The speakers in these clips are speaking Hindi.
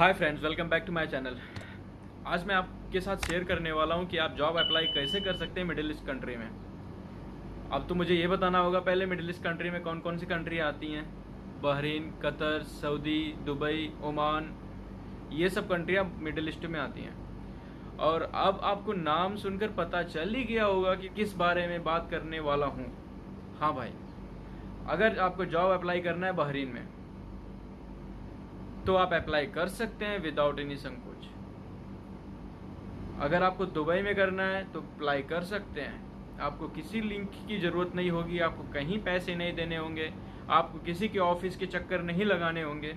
Hi friends welcome back to my channel आज मैं आपके साथ शेयर करने वाला हूँ कि आप जॉब अप्लाई कैसे कर सकते हैं मिडिल ईस्ट कंट्री में। अब तो मुझे ये बताना होगा पहले मिडिल ईस्ट कंट्री में कौन कौन सी कंट्री आती हैं? Bahrain, Qatar, Saudi, Dubai, Oman, ये सब कंट्रियाँ मिडिल ईस्ट में आती हैं। और अब आपको नाम सुनकर पता चल ही गया होगा कि किस बारे में बात करने वाला हूँ। हाँ भाई, अगर आपको जॉब अप्लाई करना है बहरीन में तो आप अप्लाई कर सकते हैं विदाउट एनी संकोच। अगर आपको दुबई में करना है तो अप्लाई कर सकते हैं। आपको किसी लिंक की ज़रूरत नहीं होगी, आपको कहीं पैसे नहीं देने होंगे, आपको किसी के ऑफ़िस के चक्कर नहीं लगाने होंगे।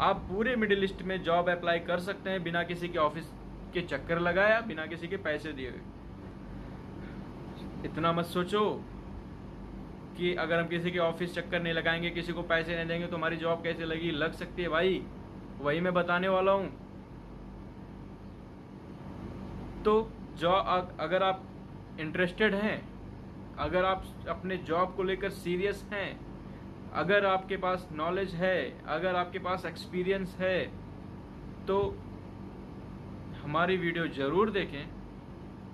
आप पूरे मिडिल ईस्ट में जॉब अप्लाई कर सकते हैं बिना किसी के ऑफ़िस के चक्कर लगाया, बिना किसी के पैसे दिए। इतना मत सोचो। कि अगर हम किसी के ऑफ़िस चक्कर नहीं लगाएँगे, किसी को पैसे नहीं देंगे तो हमारी जॉब कैसे लगी लग सकती है भाई। वही मैं बताने वाला हूँ। तो जॉब अगर आप इंटरेस्टेड हैं, अगर आप अपने जॉब को लेकर सीरियस हैं, अगर आपके पास नॉलेज है, अगर आपके पास एक्सपीरियंस है तो हमारी वीडियो ज़रूर देखें।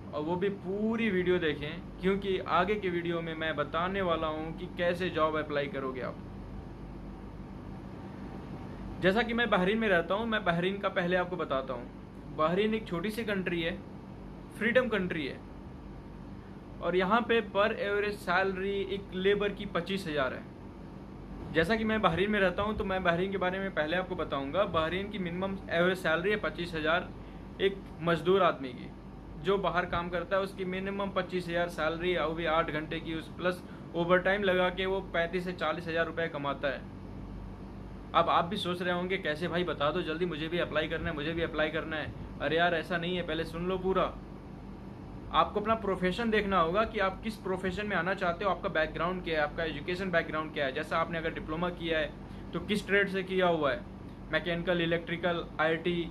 और वो भी पूरी वीडियो देखें, क्योंकि आगे के वीडियो में मैं बताने वाला हूँ कि कैसे जॉब अप्लाई करोगे आप। जैसा कि मैं बहरीन में रहता हूँ, मैं बहरीन का पहले आपको बताता हूँ। बहरीन एक छोटी सी कंट्री है फ्रीडम कंट्री है। और यहाँ पे पर एवरेज सैलरी एक लेबर की पच्चीस हज़ार है। जैसा कि मैं बहरीन में रहता हूँ तो मैं बहरीन के बारे में पहले आपको बताऊँगा। बहरीन की मिनिमम एवरेज सैलरी है पच्चीस हज़ार एक मजदूर आदमी की। जो बाहर काम करता है, उसकी मिनिमम पच्चीस हज़ार सैलरी और भी आठ घंटे की, उस प्लस ओवर टाइम लगा के वो पैंतीस से चालीस हज़ार रुपये कमाता है। अब आप भी सोच रहे होंगे, कैसे भाई बता दो, जल्दी मुझे भी अप्लाई करना है, मुझे भी अप्लाई करना है। अरे यार, ऐसा नहीं है, पहले सुन लो पूरा। आपको अपना प्रोफेशन देखना होगा कि आप किस प्रोफेशन में आना चाहते हो, आपका बैकग्राउंड क्या है, आपका एजुकेशन बैकग्राउंड क्या है। जैसा आपने अगर डिप्लोमा किया है तो किस ट्रेड से किया हुआ है? मैकेनिकल इलेक्ट्रिकल आईटी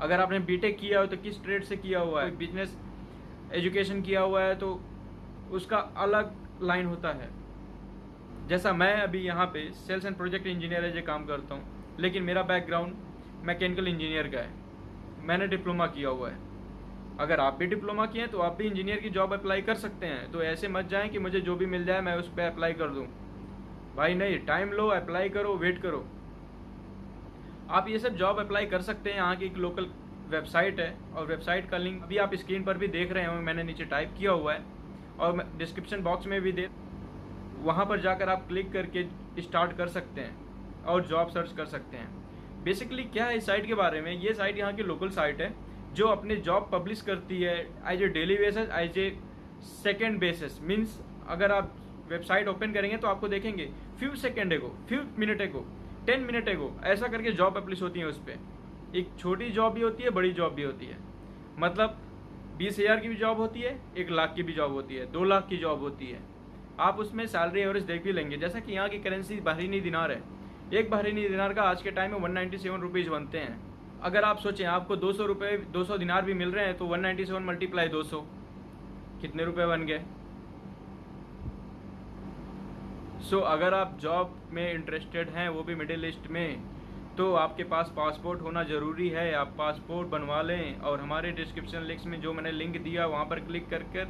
अगर आपने बीटेक किया हो तो किस ट्रेड से किया हुआ है? बिज़नेस एजुकेशन किया हुआ है तो उसका अलग लाइन होता है। जैसा मैं अभी यहाँ पे सेल्स एंड प्रोजेक्ट इंजीनियर है जो काम करता हूँ। लेकिन मेरा बैकग्राउंड मैकेनिकल इंजीनियर का है। मैंने डिप्लोमा किया हुआ है। अगर आप भी डिप्लोमा किए हैं तो आप भी इंजीनियर की जॉब अप्लाई कर सकते हैं। तो ऐसे मत जाएँ कि मुझे जो भी मिल जाए मैं उस पर अप्लाई कर दूँ। भाई नहीं टाइम लो अप्लाई करो वेट करो। आप ये सब जॉब अप्लाई कर सकते हैं, यहाँ की एक लोकल वेबसाइट है, और वेबसाइट का लिंक अभी आप स्क्रीन पर भी देख रहे हो मैंने नीचे टाइप किया हुआ है, और डिस्क्रिप्शन बॉक्स में भी दे, वहाँ पर जाकर आप क्लिक करके स्टार्ट कर सकते हैं, और जॉब सर्च कर सकते हैं। बेसिकली क्या है इस साइट के बारे में? ये साइट यहाँ की लोकल साइट है, जो अपने जॉब पब्लिश करती है as a daily basis as a second basis means अगर आप वेबसाइट ओपन करेंगे तो आपको देखेंगे few second ago few minute ago ten minute ago ऐसा करके जॉब पब्लिश होती है उस पर एक छोटी जॉब भी होती है, बड़ी जॉब भी होती है। मतलब बीस हज़ार की भी जॉब होती है, एक लाख की भी जॉब होती है, दो लाख की जॉब होती है। आप उसमें सैलरी एवरेज देख भी लेंगे। जैसा कि यहाँ की करेंसी बहरीनी दिनार है। एक बहरीनी दिनार का आज के टाइम में वन नाइन्टी सेवन रुपीज़ बनते हैं। अगर आप सोचें, आपको दो सौ रुपये दो सौ दिनार भी मिल रहे हैं तो वन नाइन्टी सेवन मल्टीप्लाई दो सौ। कितने रुपये बन गए? सो so, अगर आप जॉब में इंटरेस्टेड हैं वो भी मिडिल ईस्ट में तो आपके पास पासपोर्ट होना ज़रूरी है। आप पासपोर्ट बनवा लें और हमारे डिस्क्रिप्शन लिंक्स में जो मैंने लिंक दिया वहाँ पर क्लिक कर कर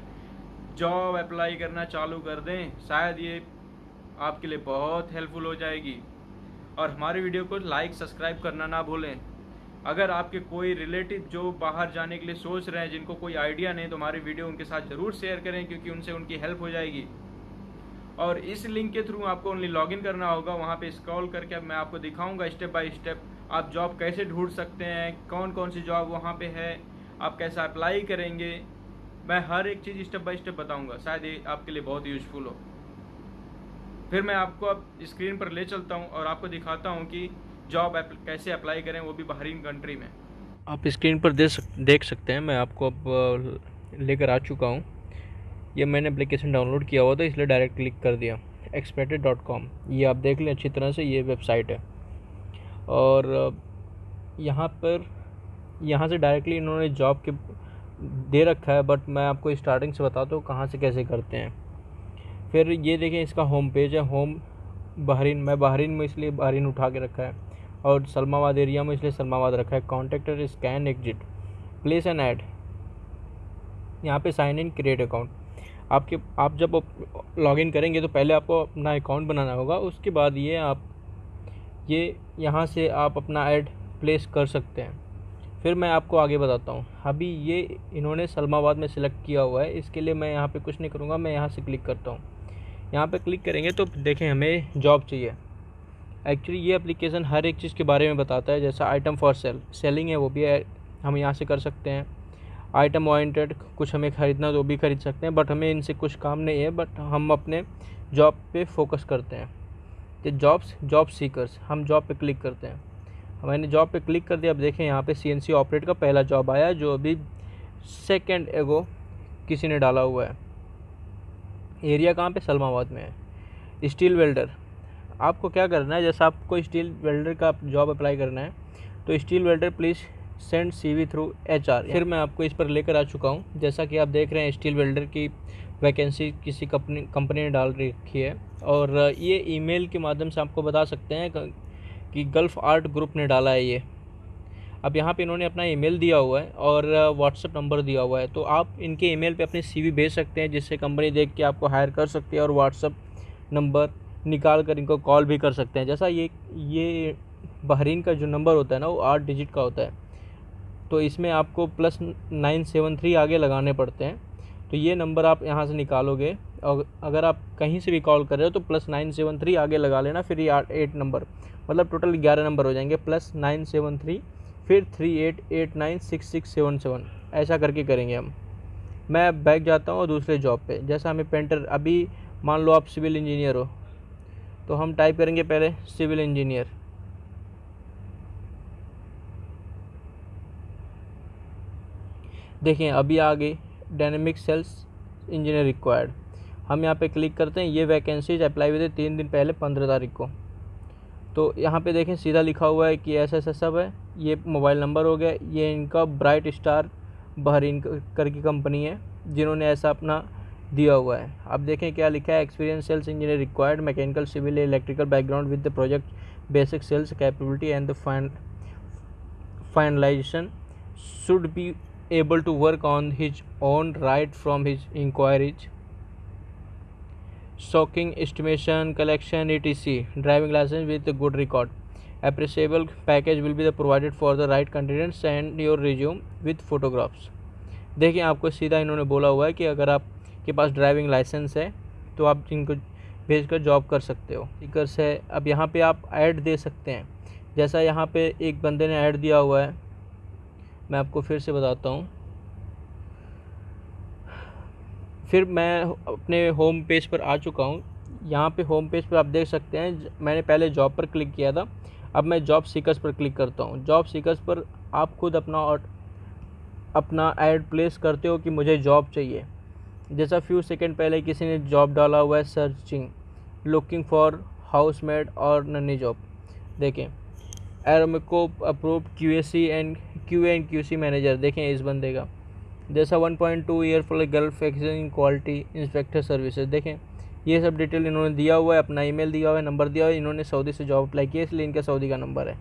जॉब अप्लाई करना चालू कर दें। शायद ये आपके लिए बहुत हेल्पफुल हो जाएगी। और हमारे वीडियो को लाइक सब्सक्राइब करना ना भूलें। अगर आपके कोई रिलेटिव जो बाहर जाने के लिए सोच रहे हैं जिनको कोई आइडिया नहीं तो हमारी वीडियो उनके साथ ज़रूर शेयर करें क्योंकि उनसे उनकी हेल्प हो जाएगी। और इस लिंक के थ्रू आपको ओनली लॉगिन करना होगा। वहाँ पे स्क्रॉल करके मैं आपको दिखाऊँगा स्टेप बाय स्टेप आप जॉब कैसे ढूंढ सकते हैं कौन कौन सी जॉब वहाँ पे है आप कैसा अप्लाई करेंगे। मैं हर एक चीज़ स्टेप बाय स्टेप बताऊँगा। शायद ये आपके लिए बहुत यूजफुल हो। फिर मैं आपको अब स्क्रीन पर ले चलता हूँ और आपको दिखाता हूँ कि जॉब कैसे अप्लाई करें वो भी बाहरीन कंट्री में। आप स्क्रीन पर दे सक, देख सकते हैं। मैं आपको अब लेकर आ चुका हूँ। ये मैंने एप्लीकेशन डाउनलोड किया हुआ था, इसलिए डायरेक्ट क्लिक कर दिया। एक्सपेक्टेड डॉट कॉम ये आप देख लें अच्छी तरह से, ये वेबसाइट है। और यहाँ पर, यहाँ से डायरेक्टली इन्होंने जॉब के, दे रखा है बट मैं आपको स्टार्टिंग से बताता हूँ कहाँ से कैसे करते हैं। फिर ये देखें, इसका होम पेज है। होम बहरीन, मैं बहरीन में इसलिए बहरीन उठा के रखा है। और सलमाबाद एरिया में इसलिए सलमाबाद रखा है। Contractor scan exit place an ad यहाँ पे साइन इन क्रिएट अकाउंट आपके, आप जब लॉगिन करेंगे तो पहले आपको अपना अकाउंट बनाना होगा, उसके बाद ये आप, ये यहाँ से आप अपना ऐड प्लेस कर सकते हैं। फिर मैं आपको आगे बताता हूँ। अभी ये इन्होंने सलमाबाद में सिलेक्ट किया हुआ है, इसके लिए मैं यहाँ पे कुछ नहीं करूँगा, मैं यहाँ से क्लिक करता हूँ। यहाँ पे क्लिक करेंगे तो देखें हमें जॉब चाहिए। एक्चुअली ये एप्लीकेशन हर एक चीज़ के बारे में बताता है, जैसा आइटम फॉर सेल सेलिंग है वो भी है, हम यहाँ से कर सकते हैं। आइटम ओरिएंटेड कुछ हमें ख़रीदना तो भी ख़रीद सकते हैं बट हमें इनसे कुछ काम नहीं है बट हम अपने जॉब पे फोकस करते हैं। तो जॉब्स जॉब सीकर्स हम जॉब पे क्लिक करते हैं। मैंने जॉब पे क्लिक कर दिया, अब देखें यहाँ पे सी ऑपरेट का पहला जॉब आया, जो अभी सेकेंड एगो किसी ने डाला हुआ है। एरिया कहाँ पे? सलमाबाद में है। स्टील वेल्डर आपको क्या करना है, जैसे आपको स्टील वेल्डर का जॉब अप्लाई करना है तो steel welder please send CV through H R फिर मैं आपको इस पर लेकर आ चुका हूँ। जैसा कि आप देख रहे हैं स्टील वेल्डर की वैकेंसी किसी कंपनी कंपनी ने डाल रखी है। और ये ईमेल के माध्यम से आपको बता सकते हैं कि गल्फ़ आर्ट ग्रुप ने डाला है ये। अब यहाँ पे इन्होंने अपना ईमेल दिया हुआ है और व्हाट्सअप नंबर दिया हुआ है। तो आप इनके ईमेल पे अपनी सीवी भेज सकते हैं जिससे कंपनी देख के आपको हायर कर सकती है और व्हाट्सअप नंबर निकाल कर इनको कॉल भी कर सकते हैं। जैसा ये ये बहरीन का जो नंबर होता है ना वो आठ डिजिट का होता है। तो इसमें आपको प्लस नाइन सेवन थ्री आगे लगाने पड़ते हैं। तो ये नंबर आप यहाँ से निकालोगे। और अगर आप कहीं से भी कॉल कर रहे हो तो प्लस नाइन सेवन थ्री आगे लगा लेना, फिर ये एट नंबर मतलब टोटल ग्यारह नंबर हो जाएँगे। प्लस नाइन सेवन थ्री फिर three eight eight nine six six seven seven ऐसा करके करेंगे हम। मैं बैग जाता हूँ और दूसरे जॉब पे। जैसा हमें पेंटर अभी मान लो आप सिविल इंजीनियर हो तो हम टाइप करेंगे पहले सिविल इंजीनियर देखें, अभी आगे डायनेमिक सेल्स इंजीनियर रिक्वायर्ड हम यहाँ पे क्लिक करते हैं, ये वैकेंसीज अप्लाई हुए थे तीन दिन पहले, पंद्रह तारीख को। तो यहाँ पे देखें, सीधा लिखा हुआ है कि ऐसा ऐसा सब है, ये मोबाइल नंबर हो गया, ये इनका ब्राइट स्टार बहरीन करके कंपनी है, जिन्होंने ऐसा अपना दिया हुआ है। अब देखें, क्या लिखा है experience sales engineer required mechanical civil electrical background with the project basic sales capability and the fine finalization should be able to work on his own right from his inquiries stocking estimation collection etc driving license with a good record appreciable package will be the provided for the right candidates and your resume with photographs देखिए आपको सीधा इन्होंने बोला हुआ है कि अगर आपके पास ड्राइविंग लाइसेंस है तो आप इनको भेज कर जॉब कर सकते हो स्टिकर्स है अब यहाँ पे आप ऐड दे सकते हैं जैसा यहाँ पे एक बंदे ने ऐड दिया हुआ है मैं आपको फिर से बताता हूँ। फिर मैं अपने होम पेज पर आ चुका हूँ। यहाँ पे होम पेज पर आप देख सकते हैं, मैंने पहले जॉब पर क्लिक किया था। अब मैं जॉब सीकर्स पर क्लिक करता हूँ। जॉब सीकर्स पर आप खुद अपना अपना ऐड प्लेस करते हो कि मुझे जॉब चाहिए। जैसा फ्यू सेकंड पहले किसी ने जॉब डाला हुआ है सर्चिंग लुकिंग फॉर हाउस और नन्नी जॉब देखें एरोमिको approve Q S C and Q and Q C manager देखें इस बंदे का। जैसा 1.2 year for Gulf exchange quality inspector services देखें। ये सब डिटेल इन्होंने दिया हुआ है, अपना ईमेल दिया हुआ है नंबर दिया हुआ है, इन्होंने सऊदी से जॉब अप्लाई किया, इसलिए इनका सऊदी का नंबर है।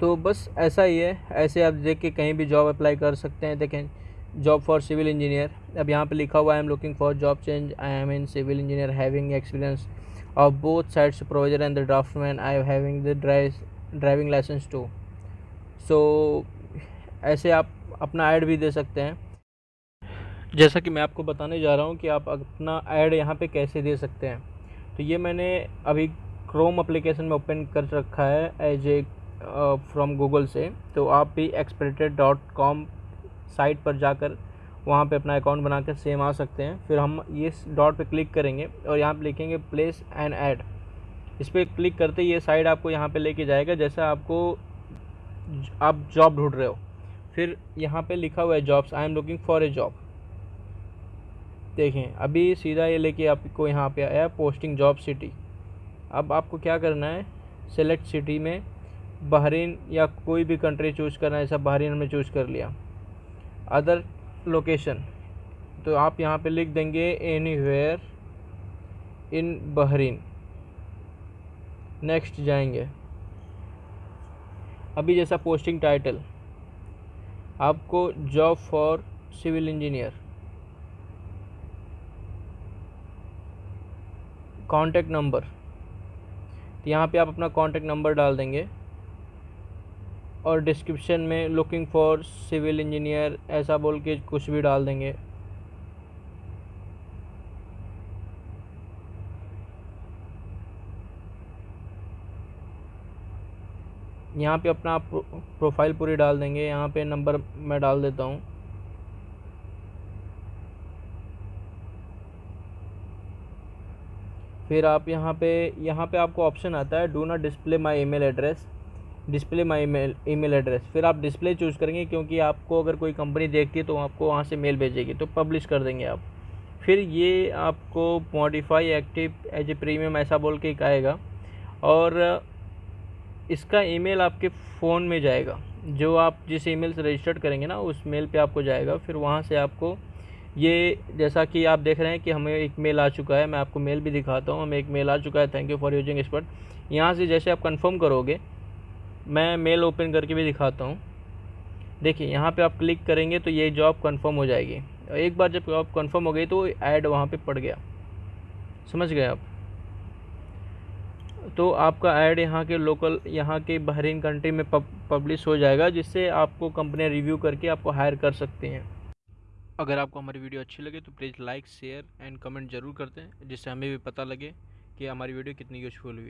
तो बस ऐसा ही है, ऐसे आप देख के कहीं भी जॉब अप्लाई कर सकते हैं, देखें। जॉब फॉर सिविल इंजीनियर अब यहाँ पे लिखा हुआ I am looking for job change I am in civil engineer having experience of both side supervisor and the I am having the drive driving licence too. So ऐसे आप अपना ऐड भी दे सकते हैं। जैसा कि मैं आपको बताने जा रहा हूँ कि आप अपना ऐड यहाँ पे कैसे दे सकते हैं। तो ये मैंने अभी क्रोम एप्लीकेशन में ओपन कर रखा है एज ए फ्रॉम गूगल से। तो आप भी एक्सपेक्टेड डॉट कॉम साइट पर जाकर वहाँ पे अपना अकाउंट बना कर सेम आ सकते हैं। फिर हम ये डॉट पे क्लिक करेंगे और यहाँ पे लिखेंगे प्लेस एंड ऐड इस पर क्लिक करते ये साइड आपको यहाँ पे लेके जाएगा, जैसा आपको आप जॉब ढूंढ रहे हो। फिर यहाँ पे लिखा हुआ है jobs, I am looking for a job. देखें, अभी सीधा ये लेके आपको यहाँ पे आया, पोस्टिंग जॉब सिटी। अब आपको क्या करना है, सेलेक्ट सिटी में बहरीन या कोई भी कंट्री चूज़ करना है ऐसा बहरीन में चूज़ कर लिया। अदर लोकेशन तो आप यहाँ पे लिख देंगे anywhere in Bahrain. Next जाएँगे। अभी जैसा पोस्टिंग टाइटल आपको job for civil engineer contact number तो यहाँ पे आप अपना कांटेक्ट नंबर डाल देंगे और डिस्क्रिप्शन में लुकिंग फॉर सिविल इंजीनियर ऐसा बोल के कुछ भी डाल देंगे। यहाँ पे अपना आप प्रोफ़ाइल पूरी डाल देंगे। यहाँ पे नंबर मैं डाल देता हूँ। फिर आप यहाँ पे यहाँ पे आपको ऑप्शन आता है, do not display my email address, display my email email address. फिर आप डिस्प्ले चूज़ करेंगे क्योंकि आपको अगर कोई कंपनी देखती है तो आपको वहाँ से मेल भेजेगी तो पब्लिश कर देंगे आप। फिर ये आपको modify active as a premium ऐसा बोल के आएगा। और इसका ईमेल आपके फ़ोन में जाएगा। जो आप जिस ईमेल से रजिस्टर्ड करेंगे ना, उस मेल पे आपको जाएगा। फिर वहाँ से आपको ये, जैसा कि आप देख रहे हैं कि हमें एक मेल आ चुका है, मैं आपको मेल भी दिखाता हूँ। हमें एक मेल आ चुका है। Thank you for using expert यहाँ से जैसे आप कंफर्म करोगे, मैं मेल ओपन करके भी दिखाता हूँ। देखिए, यहाँ पे आप क्लिक करेंगे तो ये जॉब कंफर्म हो जाएगी। एक बार जब जॉब कंफर्म हो गई तो ऐड वहाँ पे पड़ गया। समझ गए आप? तो आपका ऐड यहाँ के लोकल यहाँ के बहरीन कंट्री में पब, पब्लिश हो जाएगा जिससे आपको कंपनियाँ रिव्यू करके आपको हायर कर सकती हैं। अगर आपको हमारी वीडियो अच्छी लगे तो please like share and comment ज़रूर करते हैं जिससे हमें भी पता लगे कि हमारी वीडियो कितनी यूजफुल हुई।